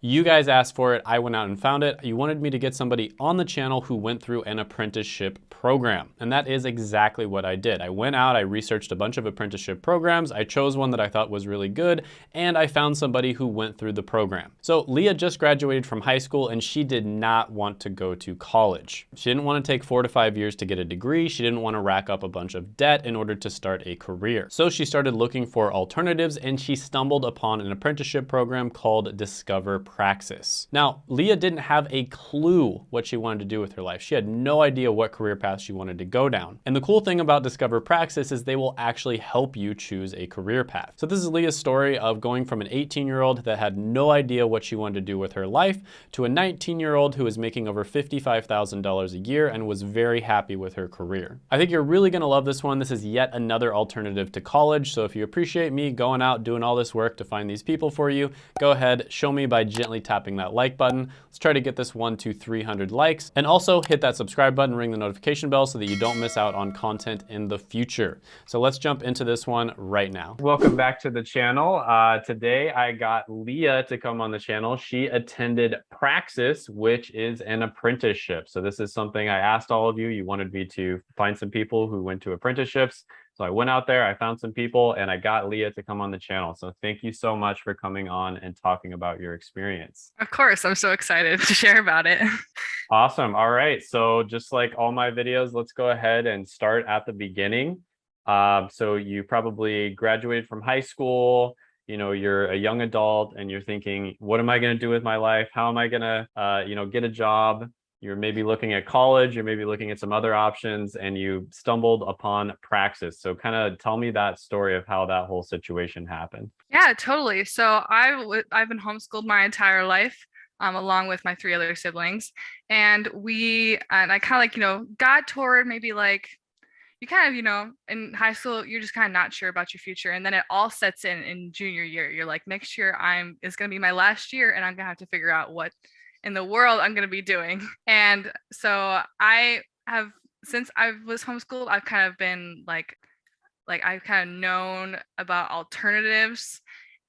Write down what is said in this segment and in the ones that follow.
You guys asked for it, I went out and found it. You wanted me to get somebody on the channel who went through an apprenticeship program. And that is exactly what I did. I went out, I researched a bunch of apprenticeship programs, I chose one that I thought was really good, and I found somebody who went through the program. So Leah just graduated from high school and she did not want to go to college. She didn't want to take four to five years to get a degree. She didn't want to rack up a bunch of debt in order to start a career. So she started looking for alternatives and she stumbled upon an apprenticeship program called Discover Praxis. Now, Leah didn't have a clue what she wanted to do with her life. She had no idea what career path she wanted to go down. And the cool thing about Discover Praxis is they will actually help you choose a career path. So this is Leah's story of going from an 18 year old that had no idea what she wanted to do with her life to a 19 year old who is making over $55,000 a year and was very happy with her career. I think you're really gonna love this one. This is yet another alternative to college. So if you appreciate me going out doing all this work to find these people for you, go ahead, show me by gently tapping that like button. Let's try to get this one to 300 likes. And also hit that subscribe button, ring the notification bell so that you don't miss out on content in the future. So let's jump into this one right now. Welcome back to the channel. Uh, today I got Leah to come on the channel. She attended Praxis, which is an apprenticeship. So this is something I asked all of you. You wanted me to find some people who went to apprenticeships. So I went out there, I found some people, and I got Leah to come on the channel. So thank you so much for coming on and talking about your experience. Of course, I'm so excited to share about it. Awesome. All right. So just like all my videos, let's go ahead and start at the beginning. Um, so you probably graduated from high school, you know, you're a young adult and you're thinking, what am I going to do with my life? How am I going to, uh, you know, get a job? You're maybe looking at college, you're maybe looking at some other options, and you stumbled upon Praxis. So kind of tell me that story of how that whole situation happened. Yeah, totally. So I've, I've been homeschooled my entire life. Um, along with my three other siblings. And we, and I kind of like, you know, got toward maybe like, you kind of, you know, in high school, you're just kind of not sure about your future. And then it all sets in in junior year. You're like, next year I'm, is going to be my last year and I'm going to have to figure out what in the world I'm going to be doing. And so I have since I was homeschooled, I've kind of been like like I've kind of known about alternatives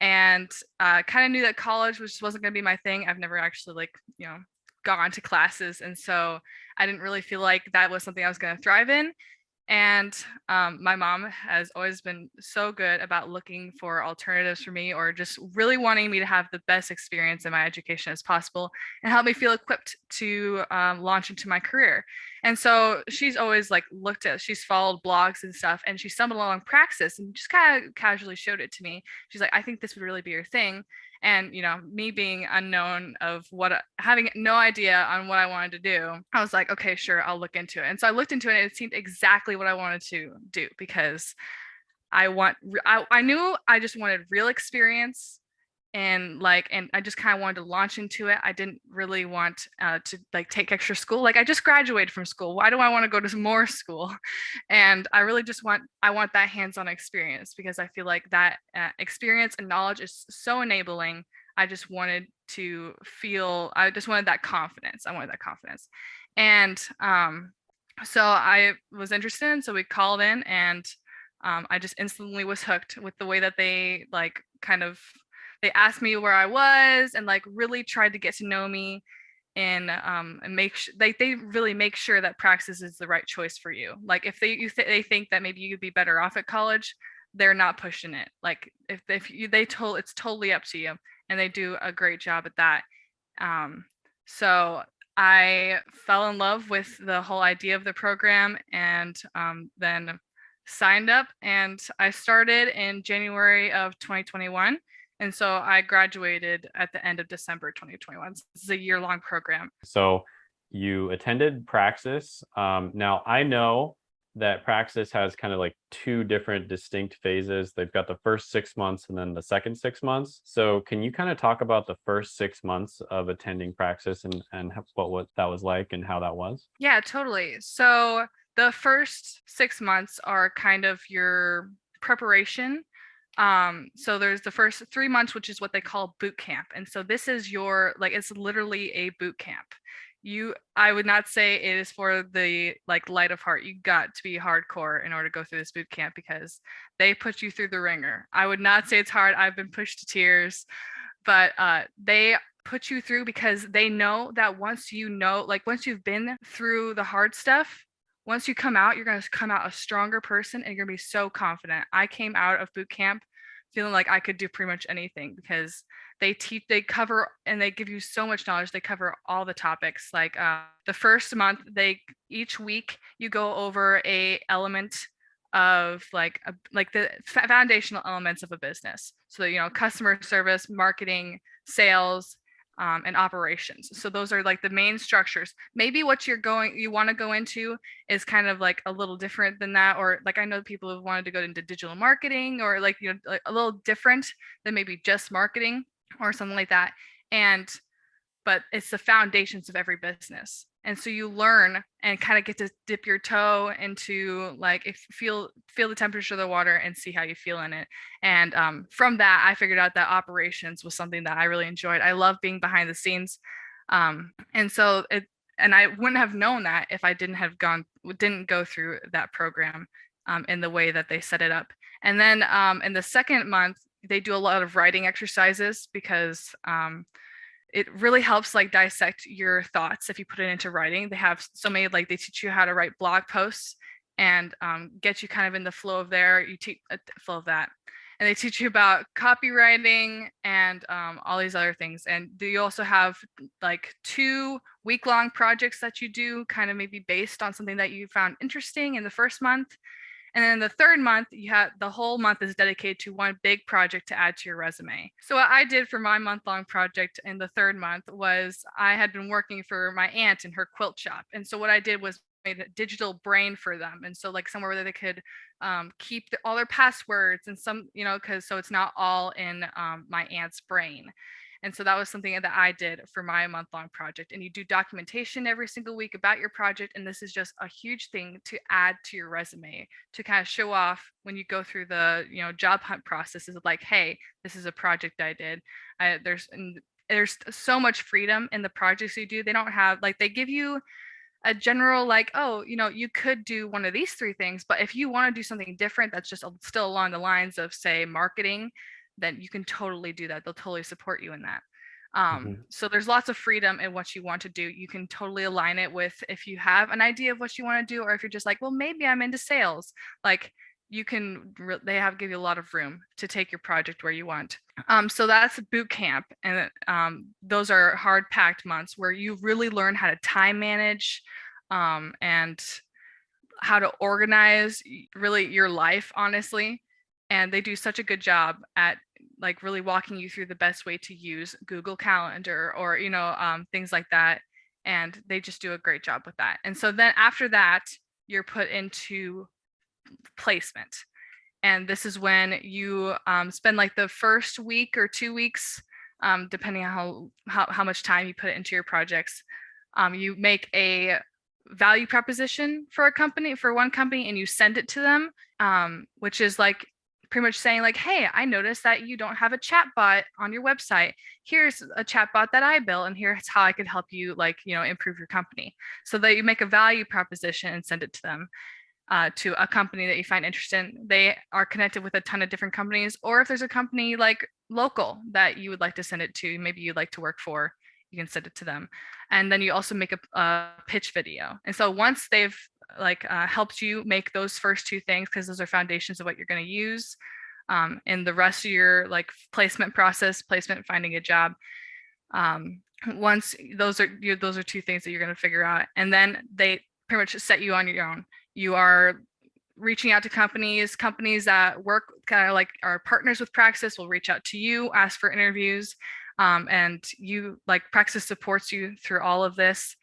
and uh, kind of knew that college was just wasn't going to be my thing. I've never actually like, you know, gone to classes and so I didn't really feel like that was something I was going to thrive in. And um, my mom has always been so good about looking for alternatives for me or just really wanting me to have the best experience in my education as possible and help me feel equipped to um, launch into my career. And so she's always like looked at, she's followed blogs and stuff, and she stumbled along Praxis and just kind of casually showed it to me. She's like, I think this would really be your thing and you know me being unknown of what having no idea on what i wanted to do i was like okay sure i'll look into it. And so i looked into it and it seemed exactly what i wanted to do because i want i, I knew i just wanted real experience and like and i just kind of wanted to launch into it i didn't really want uh, to like take extra school like i just graduated from school why do i want to go to more school? And i really just want i want that hands-on experience because i feel like that uh, experience and knowledge is so enabling i just wanted to feel i just wanted that confidence i wanted that confidence. And um so i was interested and so we called in and um, i just instantly was hooked with the way that they like kind of they asked me where I was and like really tried to get to know me and um and make sure they, they really make sure that praxis is the right choice for you. Like if they you th they think that maybe you'd be better off at college they're not pushing it. Like if if you they told it's totally up to you and they do a great job at that. Um so i fell in love with the whole idea of the program and um, then signed up and i started in january of 2021 and so I graduated at the end of December 2021. This is a year long program. So you attended Praxis. Um, now I know that Praxis has kind of like two different distinct phases. They've got the first six months and then the second six months. So can you kind of talk about the first six months of attending Praxis and, and what, what that was like and how that was? Yeah, totally. So the first six months are kind of your preparation um, so there's the first three months, which is what they call boot camp. And so this is your, like, it's literally a boot camp. You, I would not say it is for the like light of heart. You got to be hardcore in order to go through this boot camp because they put you through the ringer. I would not say it's hard. I've been pushed to tears, but uh, they put you through because they know that once you know, like once you've been through the hard stuff, once you come out, you're going to come out a stronger person and you're going to be so confident. I came out of boot camp feeling like I could do pretty much anything because they teach, they cover, and they give you so much knowledge. They cover all the topics. Like uh, the first month, they each week you go over a element of like a, like the foundational elements of a business. So you know, customer service, marketing, sales, um, and operations. So those are like the main structures. Maybe what you're going, you want to go into is kind of like a little different than that, or like I know people have wanted to go into digital marketing, or like you know like a little different than maybe just marketing or something like that. And but it's the foundations of every business and so you learn and kind of get to dip your toe into like if feel feel the temperature of the water and see how you feel in it. And um, from that i figured out that operations was something that i really enjoyed. I love being behind the scenes um, and so it and i wouldn't have known that if i didn't have gone didn't go through that program um, in the way that they set it up. And then um, in the second month they do a lot of writing exercises because um, it really helps like dissect your thoughts if you put it into writing. They have so many like they teach you how to write blog posts and um, get you kind of in the flow of there. You teach uh, flow of that, and they teach you about copywriting and um, all these other things. And you also have like two week long projects that you do, kind of maybe based on something that you found interesting in the first month. And then the third month, you have the whole month is dedicated to one big project to add to your resume. So what I did for my month long project in the third month was I had been working for my aunt in her quilt shop. And so what I did was made a digital brain for them. And so like somewhere where they could um, keep the, all their passwords and some, you know, because so it's not all in um, my aunt's brain. And so that was something that I did for my month long project. And you do documentation every single week about your project. And this is just a huge thing to add to your resume to kind of show off when you go through the, you know, job hunt process is like, hey, this is a project I did. I, there's, there's so much freedom in the projects you do. They don't have like, they give you a general like oh you know you could do one of these three things but if you want to do something different that's just still along the lines of say marketing then you can totally do that. They'll totally support you in that. Um, mm-hmm. So there's lots of freedom in what you want to do. You can totally align it with if you have an idea of what you want to do, or if you're just like, well, maybe I'm into sales. Like you can, they have give you a lot of room to take your project where you want. Um, so that's boot camp, and um, those are hard packed months where you really learn how to time manage um, and how to organize really your life, honestly. And they do such a good job at like really walking you through the best way to use Google Calendar or, you know, um, things like that. And they just do a great job with that. And so then after that, you're put into placement. And this is when you um, spend like the first week or two weeks, um, depending on how, how, how, much time you put into your projects. Um, you make a value proposition for a company, for one company, and you send it to them, um, which is like pretty much saying like, hey, I noticed that you don't have a chat bot on your website. Here's a chat bot that I built and here's how I could help you like, you know, improve your company. So that you make a value proposition and send it to them. Uh, to a company that you find interesting. They are connected with a ton of different companies, or if there's a company like local that you would like to send it to, maybe you'd like to work for, you can send it to them. And then you also make a, a pitch video. And so once they've like uh, helped you make those first two things because those are foundations of what you're going to use um, in the rest of your like placement process, placement, finding a job. Um, once those are you, those are two things that you're going to figure out, and then they pretty much set you on your own. You are reaching out to companies, companies that work kind of like are partners with Praxis will reach out to you, ask for interviews, um, and you like Praxis supports you through all of this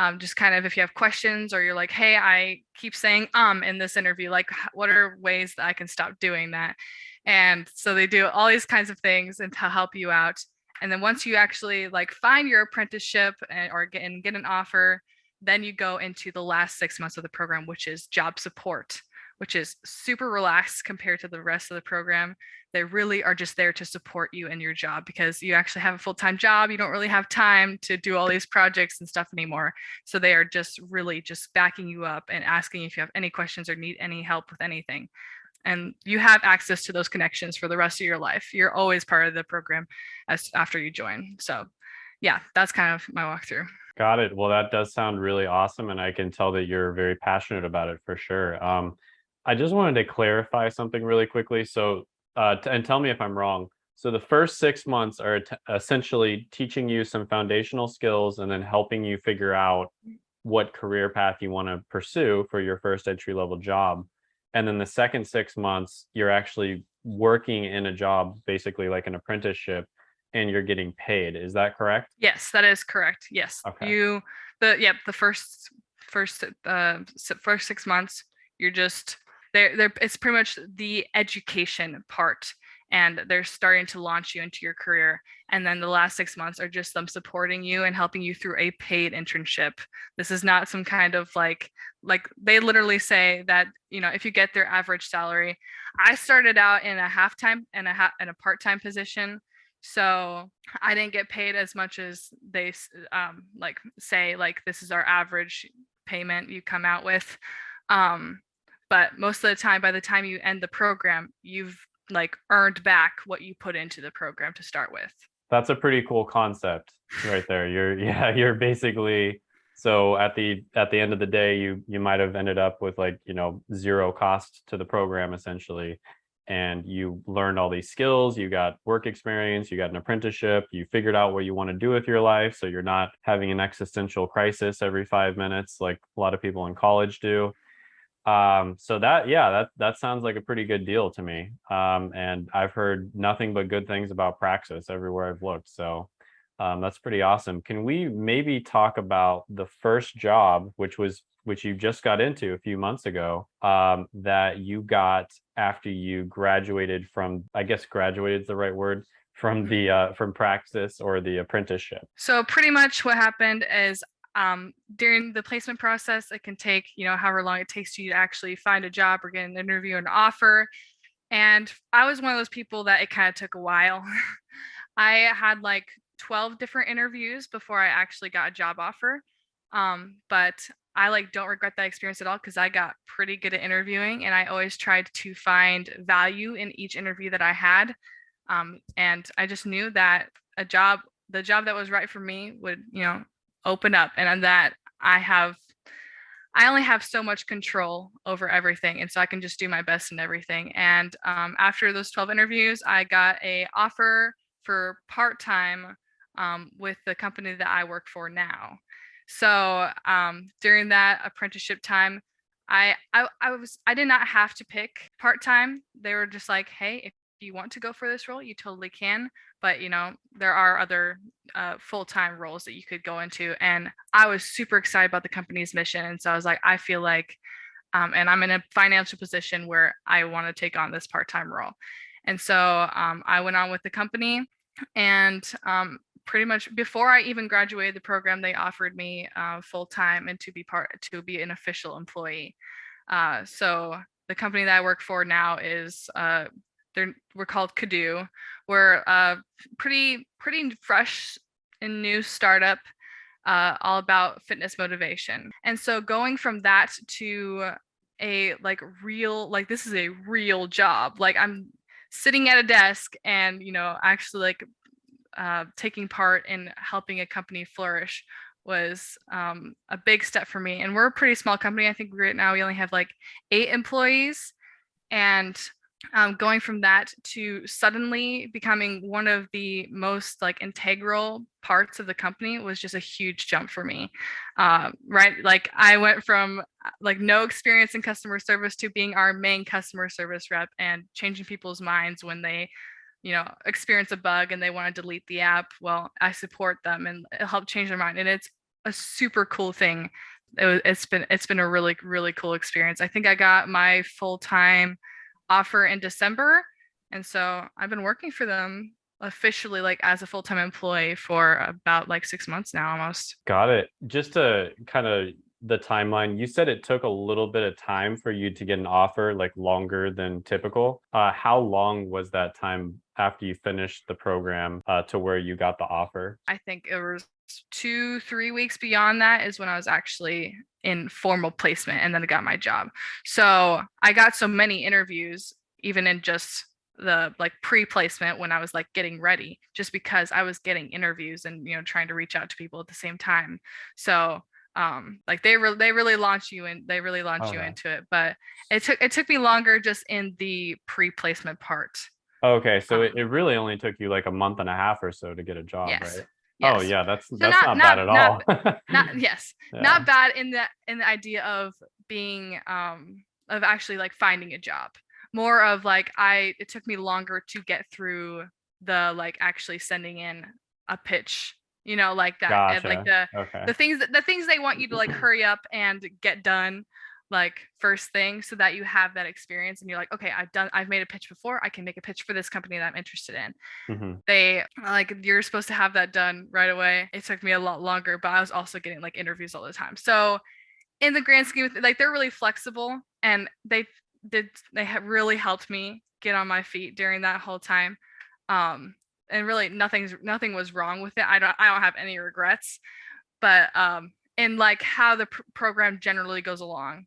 um, just kind of if you have questions or you're like, hey, I keep saying um in this interview, like what are ways that I can stop doing that? And so they do all these kinds of things and to help you out. And then once you actually like find your apprenticeship and, or get and get an offer, then you go into the last six months of the program, which is job support which is super relaxed compared to the rest of the program. They really are just there to support you in your job because you actually have a full-time job. You don't really have time to do all these projects and stuff anymore. So they are just really just backing you up and asking if you have any questions or need any help with anything. and you have access to those connections for the rest of your life. You're always part of the program as after you join. So yeah, that's kind of my walkthrough. Got it. Well, that does sound really awesome. And I can tell that you're very passionate about it for sure. Um, I just wanted to clarify something really quickly. So, uh, and tell me if I'm wrong. So the first six months are essentially teaching you some foundational skills and then helping you figure out what career path you want to pursue for your first entry level job. And then the second six months, you're actually working in a job, basically like an apprenticeship, and you're getting paid. Is that correct? Yes, that is correct. Yes. Okay. You the yep, the first first uh first 6 months you're just there there it's pretty much the education part and they're starting to launch you into your career and then the last 6 months are just them supporting you and helping you through a paid internship. This is not some kind of like like they literally say that you know if you get their average salary i started out in a half-time and a half in a part-time position so i didn't get paid as much as they um, like say like this is our average payment you come out with um, but most of the time by the time you end the program you've like earned back what you put into the program to start with that's a pretty cool concept right there you're yeah you're basically so at the at the end of the day you you might have ended up with like you know zero cost to the program essentially and you learned all these skills, you got work experience, you got an apprenticeship, you figured out what you want to do with your life. So you're not having an existential crisis every five minutes like a lot of people in college do. Um, so that, yeah, that, that sounds like a pretty good deal to me. Um, and I've heard nothing but good things about Praxis everywhere I've looked. So um, that's pretty awesome. Can we maybe talk about the first job, which was which you just got into a few months ago, um, that you got after you graduated from, I guess graduated is the right word, from the uh, from Praxis or the apprenticeship. So pretty much what happened is um, during the placement process, it can take you know however long it takes you to actually find a job or get an interview and offer. And I was one of those people that it kind of took a while. I had like 12 different interviews before I actually got a job offer. Um, but I like don't regret that experience at all because I got pretty good at interviewing and I always tried to find value in each interview that I had. Um, and I just knew that a job, the job that was right for me would, you know, open up and on that I have I only have so much control over everything. And so I can just do my best in everything. And um, after those 12 interviews, I got a offer for part-time um, with the company that I work for now. So um, during that apprenticeship time, I, I I was I did not have to pick part time. They were just like, hey, if you want to go for this role, you totally can. But you know, there are other uh, full time roles that you could go into, and I was super excited about the company's mission. And so I was like, I feel like, um, and I'm in a financial position where I want to take on this part time role. And so um, I went on with the company, and um, pretty much before I even graduated the program, they offered me uh, full time and to be part to be an official employee. Uh, so the company that I work for now is uh, they're we're called Kadu. We're a pretty pretty fresh and new startup, uh, all about fitness motivation. And so going from that to a like real like this is a real job. Like I'm sitting at a desk and you know actually like uh, taking part in helping a company flourish was um, a big step for me. And we're a pretty small company. I think right now we only have like eight employees. And um, going from that to suddenly becoming one of the most like integral parts of the company was just a huge jump for me. Uh, right like i went from uh, like no experience in customer service to being our main customer service rep and changing people's minds when they you know experience a bug and they want to delete the app well i support them and help change their mind and it's a super cool thing. It, has been it's been a really really cool experience. I think i got my full-time offer in december. And so i've been working for them officially like as a full-time employee for about like six months now almost. Got it. Just to kind of the timeline you said it took a little bit of time for you to get an offer like longer than typical. Uh, how long was that time after you finished the program uh, to where you got the offer? I think it was two, three weeks beyond that is when I was actually in formal placement and then I got my job. So I got so many interviews, even in just the like pre-placement when I was like getting ready, just because I was getting interviews and you know trying to reach out to people at the same time. So um like they really they really launch you and they really launch you into it but it took it took me longer just in the pre-placement part Okay, so it, Um, it really only took you like a month and a half or so to get a job, yes right? Yes Oh yeah, that's that's not- not, bad at not- all. not yes Yeah. not bad in the in the idea of being um of actually like finding a job more of like i it took me longer to get through the like actually sending in a pitch you know like that and like the Okay. the things that the things they want you to like hurry up and get done like first thing so that you have that experience and you're like okay i've done i've made a pitch before i can make a pitch for this company that i'm interested in. Mhm. they like you're supposed to have that done right away. It took me a lot longer but i was also getting like interviews all the time. So in the grand scheme of like they're really flexible and they did they have really helped me get on my feet during that whole time um and really nothing's nothing was wrong with it. I don't i don't have any regrets but um in like how the pr- program generally goes along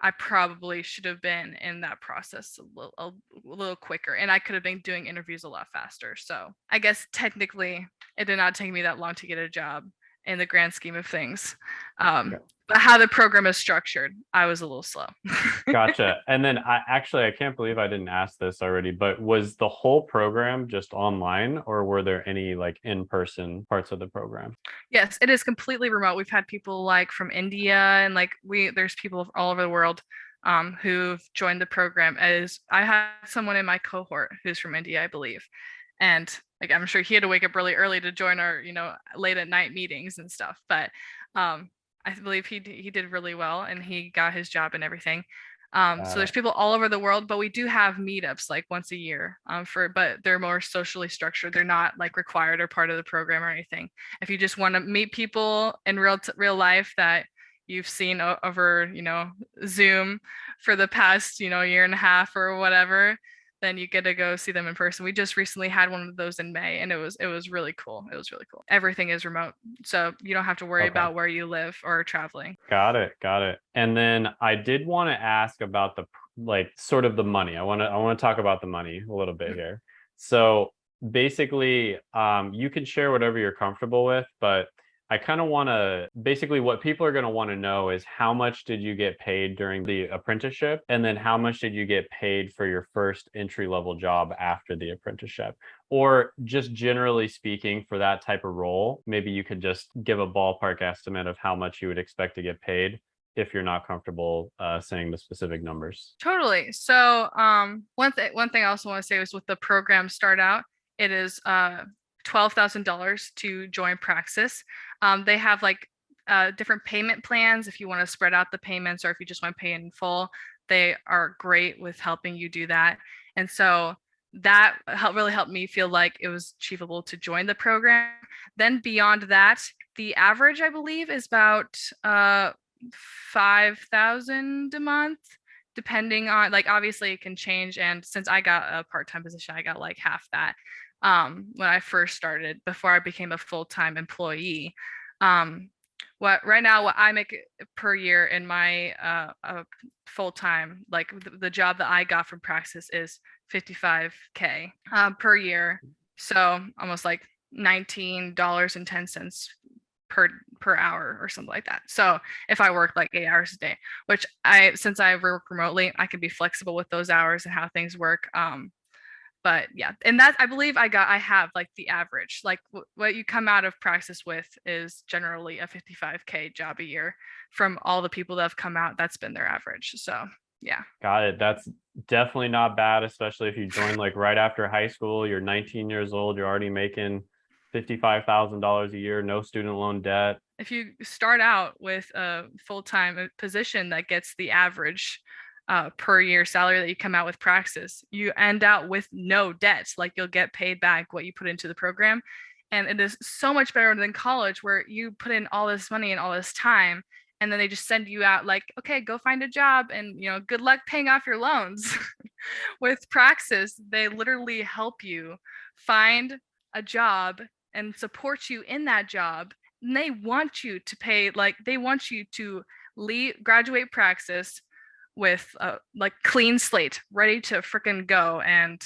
i probably should have been in that process a little, a, little quicker and i could have been doing interviews a lot faster so i guess technically it did not take me that long to get a job in the grand scheme of things um Okay. but how the program is structured i was a little slow Gotcha. And then I actually I can't believe I didn't ask this already, but was the whole program just online or were there any like in-person parts of the program? Yes, it is completely remote. We've had people like from India and like we there's people all over the world um, who've joined the program. As I had someone in my cohort who's from India, I believe, and like I'm sure he had to wake up really early to join our you know late at night meetings and stuff. But um, I believe he he did really well and he got his job and everything. Um, Got so there's people all over the world, but we do have meetups like once a year um, for, but they're more socially structured. They're not like required or part of the program or anything if you just want to meet people in real t- real life that you've seen over you know zoom for the past you know year and a half or whatever then you get to go see them in person we just recently had one of those in may and it was it was really cool it was really cool everything is remote so you don't have to worry Okay. about where you live or traveling Got it. Got it. And then I did want to ask about the like sort of the money. I want to I want to talk about the money a little bit Mhm. here. So basically, um, you can share whatever you're comfortable with, but I kind of want to basically what people are going to want to know is how much did you get paid during the apprenticeship? And then how much did you get paid for your first entry level job after the apprenticeship? Or just generally speaking, for that type of role, maybe you could just give a ballpark estimate of how much you would expect to get paid if you're not comfortable uh, saying the specific numbers. Totally. So um one thing one thing I also want to say is with the program start out, it is uh twelve thousand dollars to join Praxis. Um they have like uh different payment plans if you want to spread out the payments or if you just want to pay in full. They are great with helping you do that. And so that helped really helped me feel like it was achievable to join the program. Then beyond that, the average I believe is about uh 5000 a month depending on like obviously it can change and since i got a part-time position i got like half that um when i first started before i became a full-time employee um what right now what i make per year in my uh, uh full-time like the, the job that i got from praxis is 55k um, per year. So almost like $19.10 per per hour or something like that. So if i work like eight hours a day which i since i work remotely i can be flexible with those hours and how things work um but yeah and that i believe i got i have like the average like w- what you come out of praxis with is generally a 55k job a year from all the people that have come out that's been their average so yeah Got it. That's definitely not bad, especially if you join like right after high school. You're 19 years old. You're already making $55,000 a year, no student loan debt. if you start out with a full-time uh, position that gets the average uh, per year salary that you come out with praxis you end out with no debt like you'll get paid back what you put into the program and it is so much better than college where you put in all this money and all this time and then they just send you out like okay go find a job and you know good luck paying off your loans with praxis they literally help you find a job and support you in that job. And they want you to pay, like, they want you to leave, graduate praxis with a like clean slate, ready to freaking go and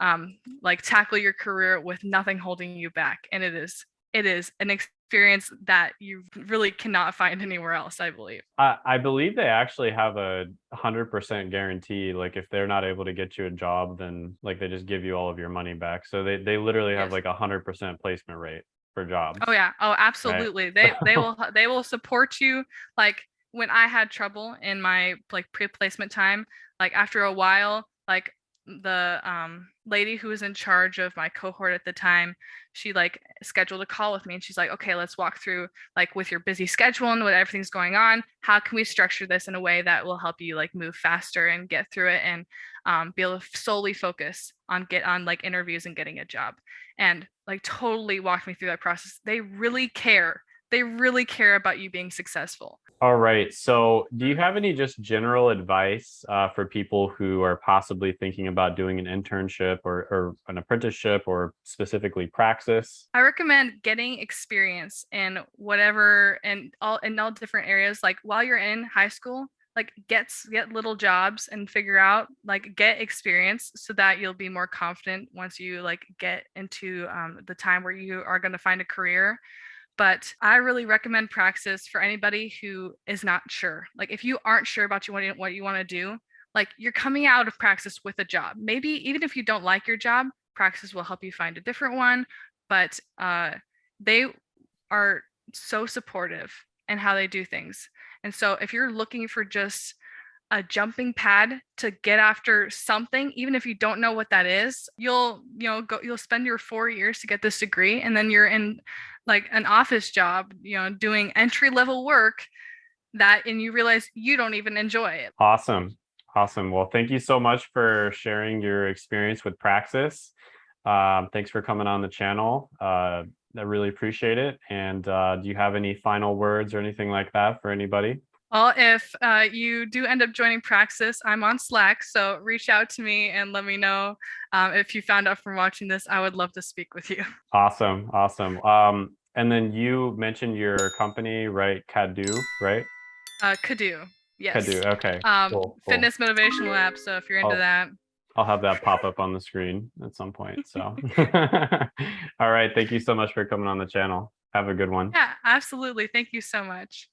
um, like tackle your career with nothing holding you back. And it is, it is an experience that you really cannot find anywhere else, I believe. I, I believe they actually have a hundred percent guarantee. Like if they're not able to get you a job, then like they just give you all of your money back. So they, they literally have Yes. like a hundred percent placement rate for jobs. Oh yeah. Oh, absolutely. They they will they will support you. Like when I had trouble in my like pre-placement time, like after a while, like the um lady who was in charge of my cohort at the time, she like scheduled a call with me and she's like, "Okay, let's walk through like with your busy schedule and what everything's going on, how can we structure this in a way that will help you like move faster and get through it and um, be able to solely focus on get on like interviews and getting a job." and like totally walked me through that process. They really care. They really care about you being successful. All right. So, do you have any just general advice uh, for people who are possibly thinking about doing an internship or, or an apprenticeship or specifically praxis? I recommend getting experience in whatever and all in all different areas. Like while you're in high school, like get get little jobs and figure out like get experience so that you'll be more confident once you like get into um, the time where you are going to find a career but I really recommend Praxis for anybody who is not sure. Like if you aren't sure about you what you, what you want to do, like you're coming out of Praxis with a job. Maybe even if you don't like your job, Praxis will help you find a different one. But uh, they are so supportive in how they do things. And so if you're looking for just a jumping pad to get after something even if you don't know what that is you'll you know go you'll spend your 4 years to get this degree and then you're in like an office job you know doing entry level work that and you realize you don't even enjoy it Awesome. Awesome. Well, thank you so much for sharing your experience with Praxis. Um, thanks for coming on the channel. Uh, I really appreciate it. And uh, do you have any final words or anything like that for anybody? Well if uh, you do end up joining praxis i'm on slack so reach out to me and let me know um, if you found out from watching this i would love to speak with you Awesome. Awesome. Um, and then you mentioned your company, right? Cadu, right? uh, Kadu, yes Cadu. Okay. um, cool, cool. fitness motivational app so if you're into Oh. that I'll have that pop up on the screen at some point. So, all right. Thank you so much for coming on the channel. Have a good one. Yeah, absolutely. Thank you so much.